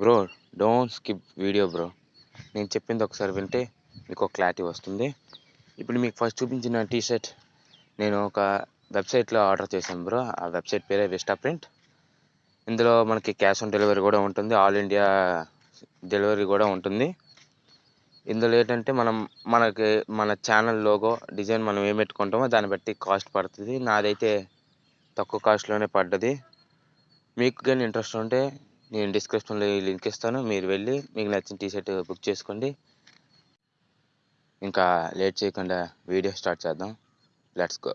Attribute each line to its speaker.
Speaker 1: Bro don't skip video bro నేను చెప్పింది ఒకసారి వింటే మీకు ఒక క్లారిటీ వస్తుంది. ఇప్పుడు మీకు ఫస్ట్ చూపించిన టీ షర్ట్ నేను ఒక వెబ్సైట్లో ఆర్డర్ చేశాను బ్రో ఆ వెబ్సైట్ పేరే విస్టా ప్రింట్ ఇందులో మనకి క్యాష్ ఆన్ డెలివరీ కూడా ఉంటుంది ఆల్ ఇండియా డెలివరీ కూడా ఉంటుంది. ఇందులో ఏంటంటే మనం మనకి మన ఛానల్ లోగో డిజైన్ మనం ఏం పెట్టుకుంటామో దాన్ని బట్టి కాస్ట్ పడుతుంది. నాదైతే తక్కువ కాస్ట్లోనే పడ్డది. మీకు కానీ ఇంట్రెస్ట్ ఉంటే నేను డిస్క్రిప్షన్లో ఈ లింక్ ఇస్తాను. మీరు వెళ్ళి మీకు నచ్చిన టీ షర్ట్ బుక్ చేసుకోండి. ఇంకా లేట్ చేయకుండా వీడియో స్టార్ట్ చేద్దాం. Let's go.